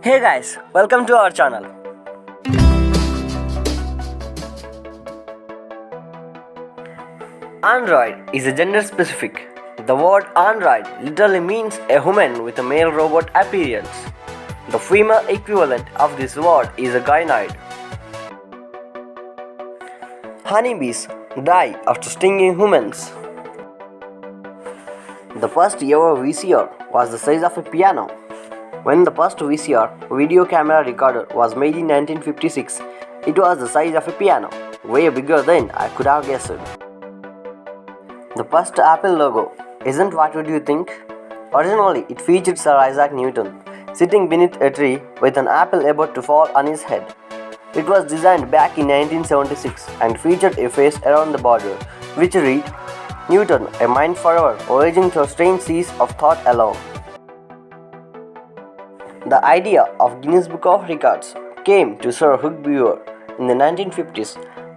Hey guys, welcome to our channel. Android is a gender specific. The word android literally means a human with a male robot appearance. The female equivalent of this word is a gynoid. Honeybees die after stinging humans. The first ever VCR was the size of a piano. When the first VCR video camera recorder was made in 1956, it was the size of a piano, way bigger than I could have guessed. The first Apple logo isn't what would you think? Originally, it featured Sir Isaac Newton sitting beneath a tree with an apple about to fall on his head. It was designed back in 1976 and featured a face around the border, which read, Newton, a mind forever, voyaging through strange seas of thought alone. The idea of Guinness Book of Records came to Sir Hugh Beaver in the 1950s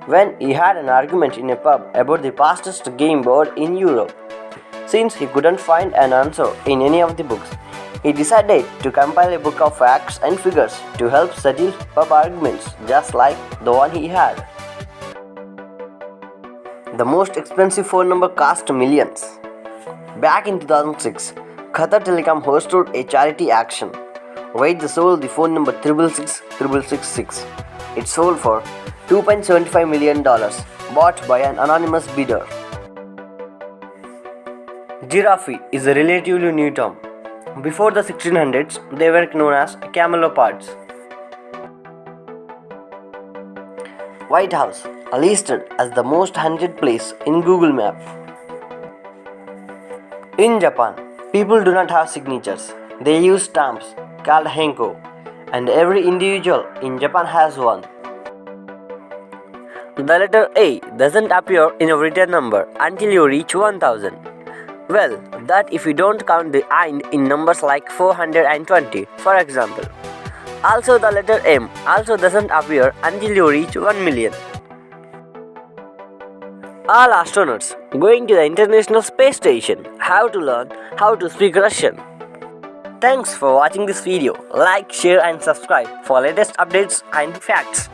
when he had an argument in a pub about the fastest game board in Europe. Since he couldn't find an answer in any of the books, he decided to compile a book of facts and figures to help settle pub arguments just like the one he had. The most expensive phone number cost millions. Back in 2006, Qatar Telecom hosted a charity action where they sold the phone number 666 It sold for $2.75 million, bought by an anonymous bidder. Giraffe is a relatively new term. Before the 1600s, they were known as camelopards. White House listed as the most haunted place in Google Map. In Japan, people do not have signatures. They use stamps called hanko and every individual in Japan has one. The letter A doesn't appear in a written number until you reach 1000. Well, that if you don't count the IND in numbers like 420, for example. Also the letter M also doesn't appear until you reach 1 million. All astronauts going to the International Space Station have to learn how to speak Russian. Thanks for watching this video. Like, share and subscribe for latest updates and facts.